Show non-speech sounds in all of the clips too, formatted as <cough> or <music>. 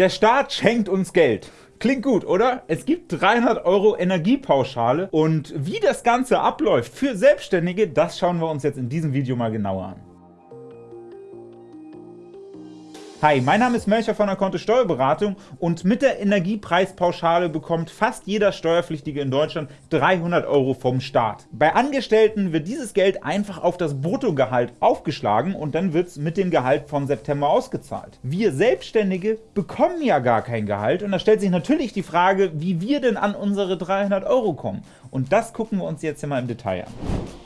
Der Staat schenkt uns Geld. Klingt gut, oder? Es gibt 300 Euro Energiepauschale und wie das Ganze abläuft für Selbstständige, das schauen wir uns jetzt in diesem Video mal genauer an. Hi, mein Name ist Melcher von der Kontto Steuerberatung und mit der Energiepreispauschale bekommt fast jeder Steuerpflichtige in Deutschland 300 Euro vom Staat. Bei Angestellten wird dieses Geld einfach auf das Bruttogehalt aufgeschlagen und dann wird es mit dem Gehalt von September ausgezahlt. Wir Selbstständige bekommen ja gar kein Gehalt und da stellt sich natürlich die Frage, wie wir denn an unsere 300 Euro kommen. Und das gucken wir uns jetzt hier mal im Detail an.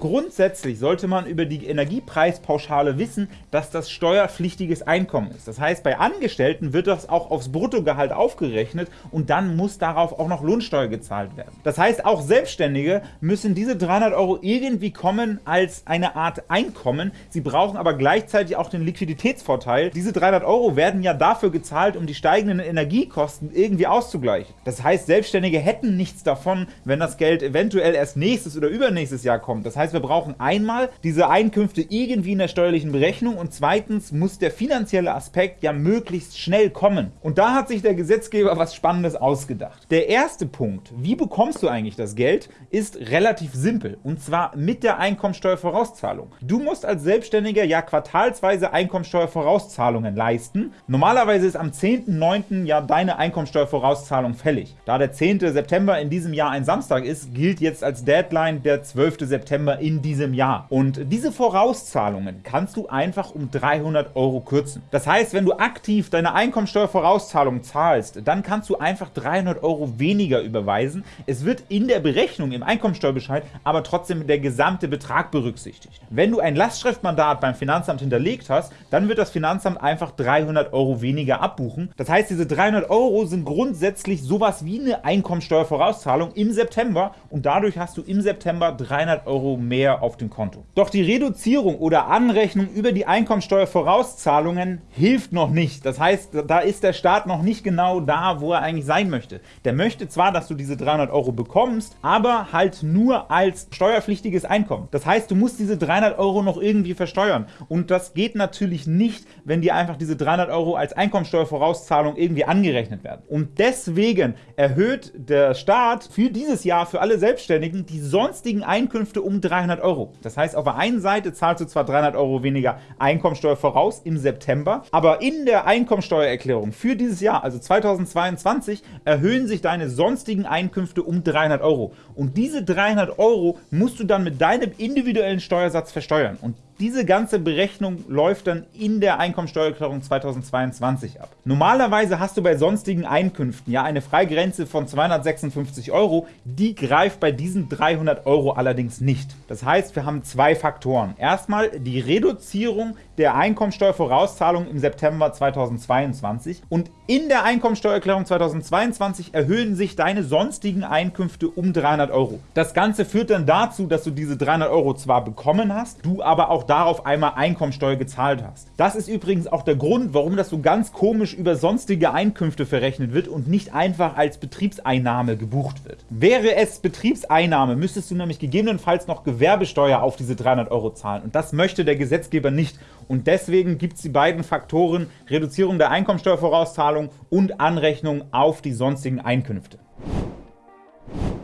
Grundsätzlich sollte man über die Energiepreispauschale wissen, dass das steuerpflichtiges Einkommen ist. Das heißt, bei Angestellten wird das auch aufs Bruttogehalt aufgerechnet und dann muss darauf auch noch Lohnsteuer gezahlt werden. Das heißt, auch Selbstständige müssen diese 300 Euro irgendwie kommen als eine Art Einkommen. Sie brauchen aber gleichzeitig auch den Liquiditätsvorteil. Diese 300 Euro werden ja dafür gezahlt, um die steigenden Energiekosten irgendwie auszugleichen. Das heißt, Selbstständige hätten nichts davon, wenn das Geld eventuell erst nächstes oder übernächstes Jahr kommt. Das heißt, heißt, wir brauchen einmal diese Einkünfte irgendwie in der steuerlichen Berechnung und zweitens muss der finanzielle Aspekt ja möglichst schnell kommen. Und da hat sich der Gesetzgeber was Spannendes ausgedacht. Der erste Punkt, wie bekommst du eigentlich das Geld, ist relativ simpel und zwar mit der Einkommensteuervorauszahlung. Du musst als Selbstständiger ja quartalsweise Einkommensteuervorauszahlungen leisten. Normalerweise ist am 10.9. ja deine Einkommensteuervorauszahlung fällig. Da der 10. September in diesem Jahr ein Samstag ist, gilt jetzt als Deadline der 12. September in diesem Jahr. Und diese Vorauszahlungen kannst du einfach um 300 Euro kürzen. Das heißt, wenn du aktiv deine Einkommensteuervorauszahlung zahlst, dann kannst du einfach 300 Euro weniger überweisen. Es wird in der Berechnung im Einkommensteuerbescheid aber trotzdem der gesamte Betrag berücksichtigt. Wenn du ein Lastschriftmandat beim Finanzamt hinterlegt hast, dann wird das Finanzamt einfach 300 Euro weniger abbuchen. Das heißt, diese 300 Euro sind grundsätzlich sowas wie eine Einkommensteuervorauszahlung im September und dadurch hast du im September 300 Euro mehr auf dem Konto. Doch die Reduzierung oder Anrechnung über die Einkommensteuervorauszahlungen hilft noch nicht. Das heißt, da ist der Staat noch nicht genau da, wo er eigentlich sein möchte. Der möchte zwar, dass du diese 300 Euro bekommst, aber halt nur als steuerpflichtiges Einkommen. Das heißt, du musst diese 300 Euro noch irgendwie versteuern. Und das geht natürlich nicht, wenn dir einfach diese 300 Euro als Einkommensteuervorauszahlung irgendwie angerechnet werden. Und deswegen erhöht der Staat für dieses Jahr für alle Selbstständigen die sonstigen Einkünfte um 300 Euro. Das heißt, auf der einen Seite zahlst du zwar 300 Euro weniger Einkommensteuer voraus im September, aber in der Einkommensteuererklärung für dieses Jahr, also 2022, erhöhen sich deine sonstigen Einkünfte um 300 Euro. Und diese 300 Euro musst du dann mit deinem individuellen Steuersatz versteuern. Und diese ganze Berechnung läuft dann in der Einkommensteuererklärung 2022 ab. Normalerweise hast du bei sonstigen Einkünften ja eine Freigrenze von 256 Euro, die greift bei diesen 300 Euro allerdings nicht. Das heißt, wir haben zwei Faktoren. Erstmal die Reduzierung der Einkommensteuervorauszahlung im September 2022 und in der Einkommensteuererklärung 2022 erhöhen sich deine sonstigen Einkünfte um 300 Euro. Das Ganze führt dann dazu, dass du diese 300 Euro zwar bekommen hast, du aber auch darauf einmal Einkommensteuer gezahlt hast. Das ist übrigens auch der Grund, warum das so ganz komisch über sonstige Einkünfte verrechnet wird und nicht einfach als Betriebseinnahme gebucht wird. Wäre es Betriebseinnahme, müsstest du nämlich gegebenenfalls noch Gewerbesteuer auf diese 300 Euro zahlen und das möchte der Gesetzgeber nicht und deswegen gibt es die beiden Faktoren Reduzierung der Einkommensteuervorauszahlung und Anrechnung auf die sonstigen Einkünfte.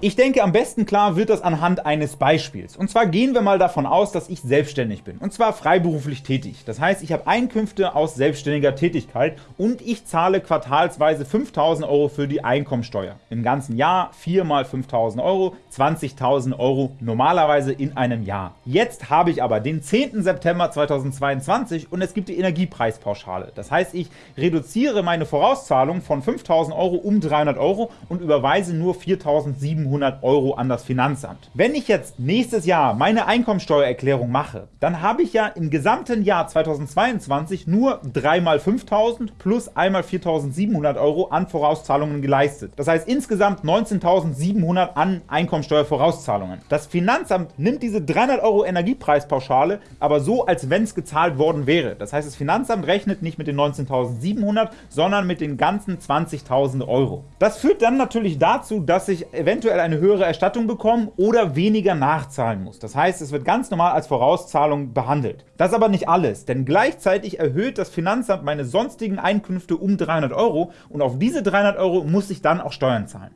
Ich denke, am besten klar wird das anhand eines Beispiels. Und zwar gehen wir mal davon aus, dass ich selbstständig bin, und zwar freiberuflich tätig. Das heißt, ich habe Einkünfte aus selbstständiger Tätigkeit und ich zahle quartalsweise 5.000 Euro für die Einkommensteuer. Im ganzen Jahr 4 mal 5.000 Euro, 20.000 Euro normalerweise in einem Jahr. Jetzt habe ich aber den 10. September 2022 und es gibt die Energiepreispauschale. Das heißt, ich reduziere meine Vorauszahlung von 5.000 Euro um 300 Euro und überweise nur 4.700 700 Euro an das Finanzamt. Wenn ich jetzt nächstes Jahr meine Einkommensteuererklärung mache, dann habe ich ja im gesamten Jahr 2022 nur 3 mal 5.000 plus einmal 4.700 Euro an Vorauszahlungen geleistet. Das heißt insgesamt 19.700 an Einkommensteuervorauszahlungen. Das Finanzamt nimmt diese 300 Euro Energiepreispauschale aber so, als wenn es gezahlt worden wäre. Das heißt, das Finanzamt rechnet nicht mit den 19.700, sondern mit den ganzen 20.000 Euro. Das führt dann natürlich dazu, dass ich eventuell eventuell eine höhere Erstattung bekommen oder weniger nachzahlen musst. Das heißt, es wird ganz normal als Vorauszahlung behandelt. Das aber nicht alles, denn gleichzeitig erhöht das Finanzamt meine sonstigen Einkünfte um 300 Euro und auf diese 300 Euro muss ich dann auch Steuern zahlen.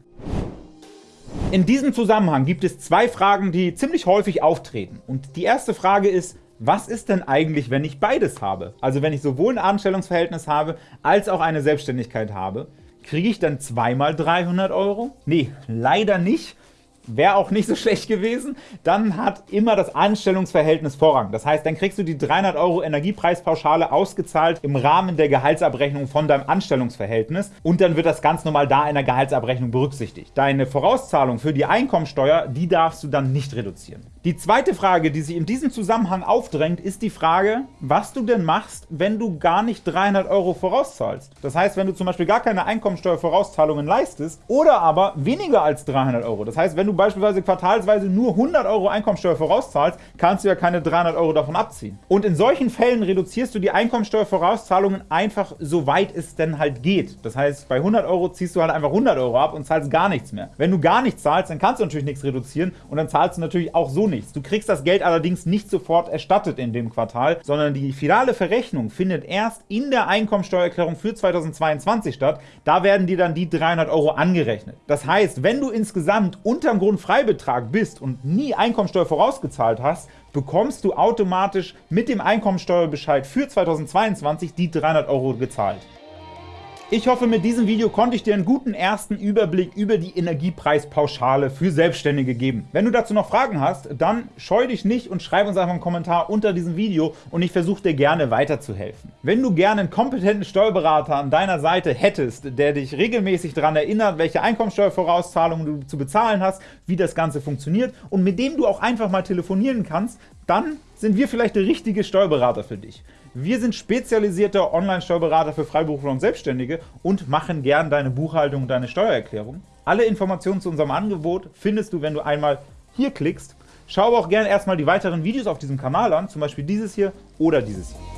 In diesem Zusammenhang gibt es zwei Fragen, die ziemlich häufig auftreten. Und die erste Frage ist, was ist denn eigentlich, wenn ich beides habe? Also wenn ich sowohl ein Anstellungsverhältnis habe, als auch eine Selbstständigkeit habe. Kriege ich dann zweimal 300 Euro? Nee, leider nicht wäre auch nicht so <laughs> schlecht gewesen, dann hat immer das Anstellungsverhältnis Vorrang. Das heißt, dann kriegst du die 300 Euro Energiepreispauschale ausgezahlt im Rahmen der Gehaltsabrechnung von deinem Anstellungsverhältnis und dann wird das ganz normal da in der Gehaltsabrechnung berücksichtigt. Deine Vorauszahlung für die Einkommensteuer, die darfst du dann nicht reduzieren. Die zweite Frage, die sich in diesem Zusammenhang aufdrängt, ist die Frage, was du denn machst, wenn du gar nicht 300 Euro vorauszahlst. Das heißt, wenn du zum Beispiel gar keine Einkommensteuervorauszahlungen leistest oder aber weniger als 300 Euro. Das heißt, wenn du beispielsweise quartalsweise nur 100 Euro Einkommensteuer vorauszahlst, kannst du ja keine 300 Euro davon abziehen. Und in solchen Fällen reduzierst du die Einkommensteuervorauszahlungen einfach so weit es denn halt geht. Das heißt, bei 100 Euro ziehst du halt einfach 100 Euro ab und zahlst gar nichts mehr. Wenn du gar nichts zahlst, dann kannst du natürlich nichts reduzieren und dann zahlst du natürlich auch so nichts. Du kriegst das Geld allerdings nicht sofort erstattet in dem Quartal, sondern die finale Verrechnung findet erst in der Einkommensteuererklärung für 2022 statt. Da werden dir dann die 300 Euro angerechnet. Das heißt, wenn du insgesamt unterm Grundfreibetrag bist und nie Einkommensteuer vorausgezahlt hast, bekommst du automatisch mit dem Einkommensteuerbescheid für 2022 die 300 Euro gezahlt. Ich hoffe, mit diesem Video konnte ich dir einen guten ersten Überblick über die Energiepreispauschale für Selbstständige geben. Wenn du dazu noch Fragen hast, dann scheu dich nicht und schreib uns einfach einen Kommentar unter diesem Video und ich versuche dir gerne weiterzuhelfen. Wenn du gerne einen kompetenten Steuerberater an deiner Seite hättest, der dich regelmäßig daran erinnert, welche Einkommensteuervorauszahlungen du zu bezahlen hast, wie das Ganze funktioniert und mit dem du auch einfach mal telefonieren kannst, dann sind wir vielleicht der richtige Steuerberater für dich. Wir sind spezialisierter Online-Steuerberater für Freiberufler und Selbstständige und machen gern deine Buchhaltung und deine Steuererklärung. Alle Informationen zu unserem Angebot findest du, wenn du einmal hier klickst. Schau auch gerne erstmal die weiteren Videos auf diesem Kanal an, zum Beispiel dieses hier oder dieses hier.